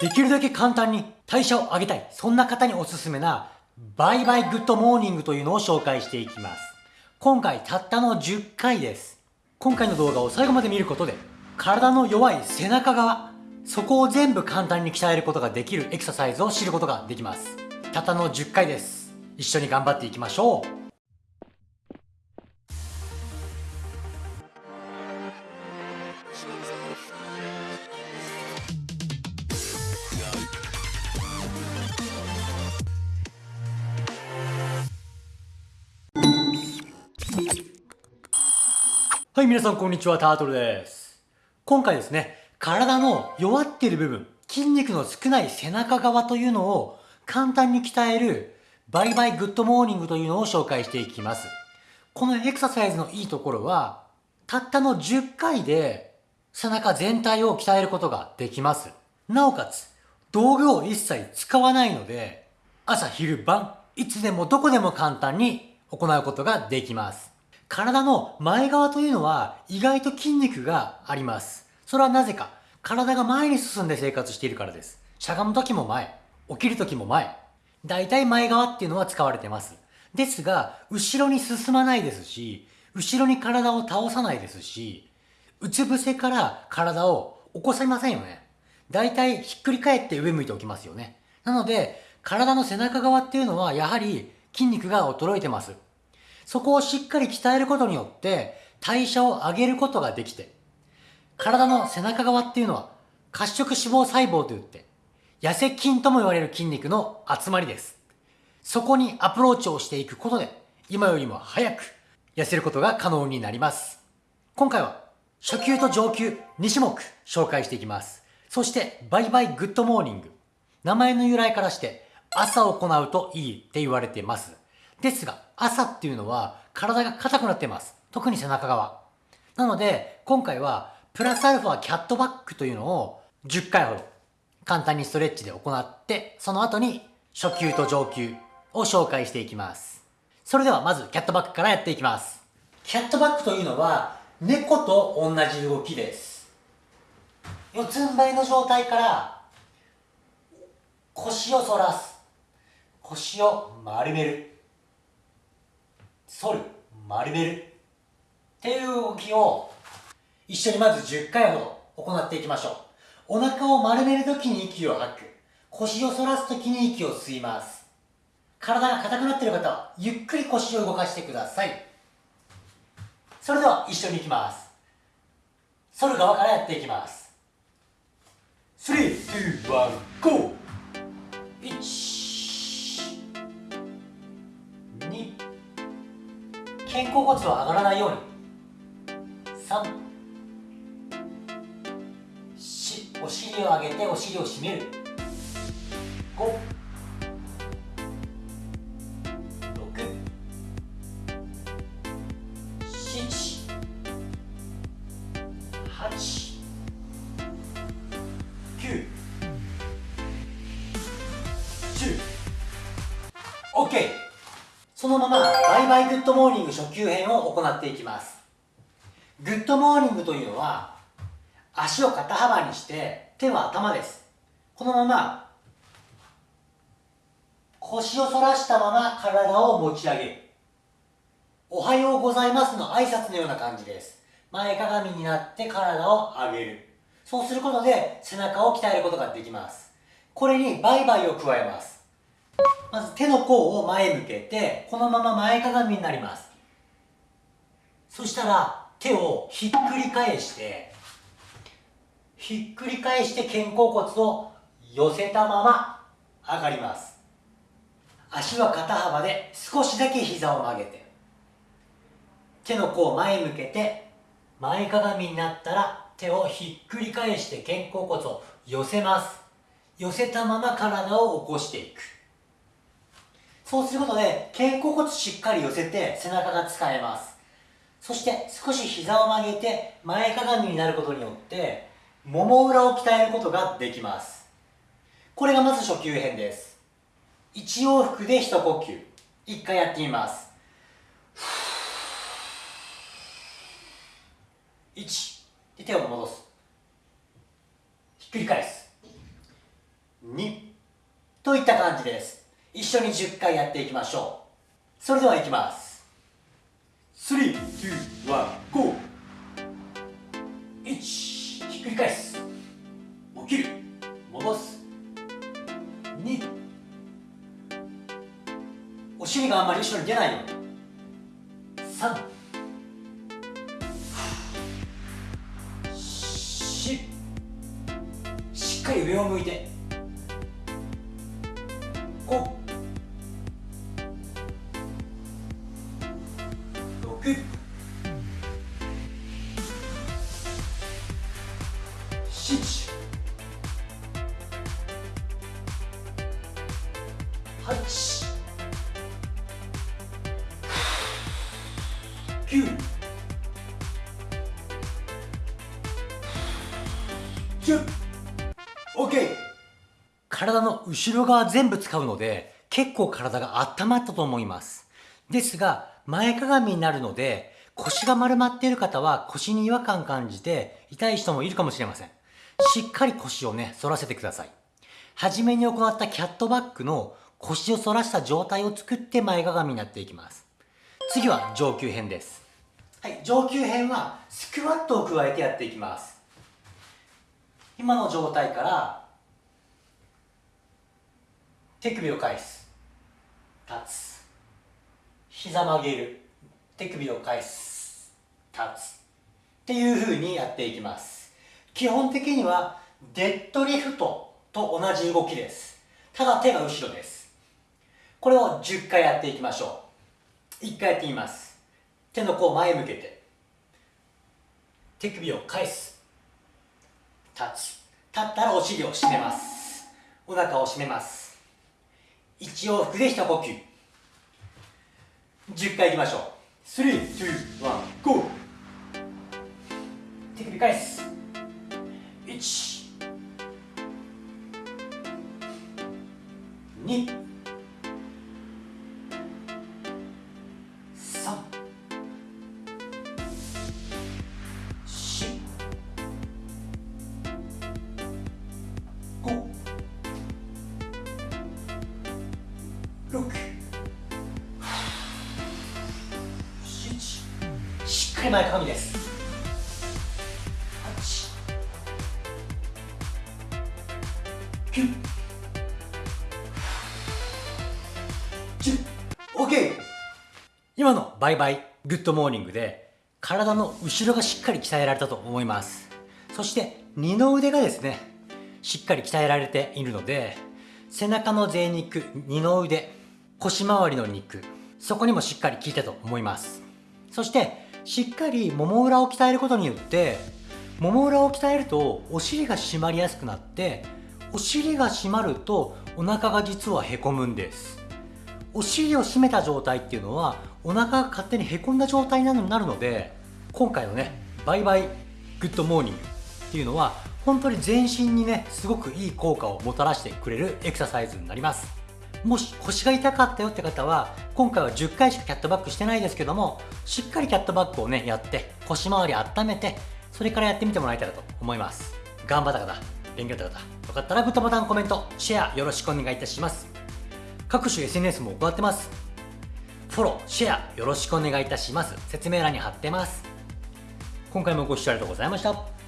できるだけ簡単に代謝を上げたい、そんな方におすすめな、バイバイグッドモーニングというのを紹介していきます。今回たったの10回です。今回の動画を最後まで見ることで、体の弱い背中側、そこを全部簡単に鍛えることができるエクササイズを知ることができます。たったの10回です。一緒に頑張っていきましょう。はい、皆さんこんにちは、タートルです。今回ですね、体の弱っている部分、筋肉の少ない背中側というのを簡単に鍛えるバイバイグッドモーニングというのを紹介していきます。このエクササイズのいいところは、たったの10回で背中全体を鍛えることができます。なおかつ、道具を一切使わないので、朝昼晩、いつでもどこでも簡単に行うことができます。体の前側というのは意外と筋肉があります。それはなぜか、体が前に進んで生活しているからです。しゃがむ時も前、起きる時も前。大体前側っていうのは使われてます。ですが、後ろに進まないですし、後ろに体を倒さないですし、うつ伏せから体を起こせませんよね。大体ひっくり返って上向いておきますよね。なので、体の背中側っていうのはやはり筋肉が衰えてます。そこをしっかり鍛えることによって代謝を上げることができて、体の背中側っていうのは褐色脂肪細胞といって、痩せ筋とも言われる筋肉の集まりです。そこにアプローチをしていくことで、今よりも早く痩せることが可能になります。今回は初級と上級2種目紹介していきます。そしてバイバイグッドモーニング。名前の由来からして朝行うといいって言われています。ですが、朝っていうのは体が硬くなっています。特に背中側。なので、今回はプラスアルファキャットバックというのを10回ほど簡単にストレッチで行って、その後に初級と上級を紹介していきます。それではまずキャットバックからやっていきます。キャットバックというのは猫と同じ動きです。四つん這いの状態から腰を反らす。腰を丸める。反る、丸めるっていう動きを一緒にまず10回ほど行っていきましょう。お腹を丸めるときに息を吐く。腰を反らすときに息を吸います。体が硬くなっている方はゆっくり腰を動かしてください。それでは一緒に行きます。反る側からやっていきます。3、2、1、GO! 1肩甲骨は上がらないように。3しお尻を上げてお尻を締める。5 6 7 8 9 10 OK そのままバイバイグッドモーニング初級編を行っていきます。グッドモーニングというのは足を肩幅にして手は頭です。このまま腰を反らしたまま体を持ち上げる。おはようございますの挨拶のような感じです。前かがみになって体を上げる。そうすることで背中を鍛えることができます。これにバイバイを加えます。まず手の甲を前向けて、このまま前かがみになります。そしたら手をひっくり返して、ひっくり返して肩甲骨を寄せたまま上がります。足は肩幅で少しだけ膝を曲げて、手の甲を前向けて、前かがみになったら手をひっくり返して肩甲骨を寄せます。寄せたまま体を起こしていく。そうすることで肩甲骨しっかり寄せて背中が使えます。そして少し膝を曲げて前かがみになることによってもも裏を鍛えることができます。これがまず初級編です。1往復で一呼吸。1回やってみます。1で手を戻す。ひっくり返す。2といった感じです。一緒に10回やっていきましょう。それではいきます。321 GO! 1ひっくり返す。起きる。戻す。2お尻があんまり後ろに出ないように。3 4しっかり上を向いて6 7 8 9 10 OK 体の後ろ側全部使うので結構体が温まったと思います。ですが前かがみになるので腰が丸まっている方は腰に違和感感じて痛い人もいるかもしれません。しっかり腰をね反らせてください。初めに行ったキャットバックの腰を反らした状態を作って前かがみになっていきます。次は上級編です。はい上級編はスクワットを加えてやっていきます。今の状態から手首を返す。立つ。膝曲げる手首を返す立つっていう風にやっていきます。基本的にはデッドリフトと同じ動きです。ただ手が後ろです。これを10回やっていきましょう。1回やってみます。手の甲前向けて。手首を返す。立つ。立ったらお尻を締めます。お腹を締めます。一往復で一呼吸。10回いきましょう。321 GO! 手首返す1 2かり前かがみです。9 10 OK 今のバイバイグッドモーニングで体の後ろがしっかり鍛えられたと思います。そして二の腕がですねしっかり鍛えられているので背中の贅肉二の腕腰回りの肉そこにもしっかり効いたと思います。そしてしっかりもも裏を鍛えることによってもも裏を鍛えるとお尻が締まりやすくなってお尻が締まるとお腹が実はへこむんです。お尻を締めた状態っていうのはお腹が勝手にへこんだ状態になるので今回のねバイバイグッドモーニングっていうのは本当に全身にねすごくいい効果をもたらしてくれるエクササイズになります。もし腰が痛かったよって方は今回は10回しかキャットバックしてないですけどもしっかりキャットバックをねやって腰回り温めてそれからやってみてもらえたらと思います。頑張った方勉強だった方よかったらグッドボタンコメントシェアよろしくお願いいたします。各種 SNS も行ってます。フォローシェアよろしくお願いいたします。説明欄に貼ってます。今回もご視聴ありがとうございました。